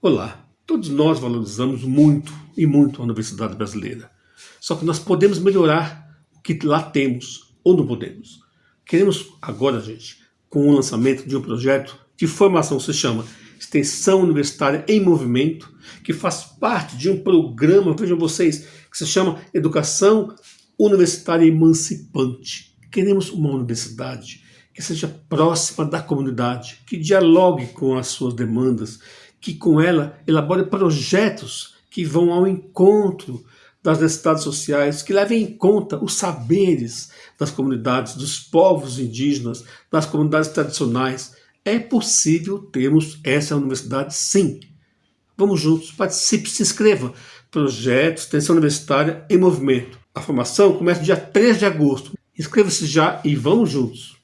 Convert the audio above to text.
Olá, todos nós valorizamos muito e muito a Universidade Brasileira. Só que nós podemos melhorar o que lá temos ou não podemos. Queremos agora, gente, com o lançamento de um projeto de formação se chama Extensão Universitária em Movimento, que faz parte de um programa, vejam vocês, que se chama Educação Universitária Emancipante. Queremos uma universidade que seja próxima da comunidade, que dialogue com as suas demandas, que com ela elabore projetos que vão ao encontro das necessidades sociais, que levem em conta os saberes das comunidades, dos povos indígenas, das comunidades tradicionais. É possível termos essa universidade sim. Vamos juntos, participe, se inscreva. Projeto Extensão Universitária em Movimento. A formação começa dia 3 de agosto. Inscreva-se já e vamos juntos.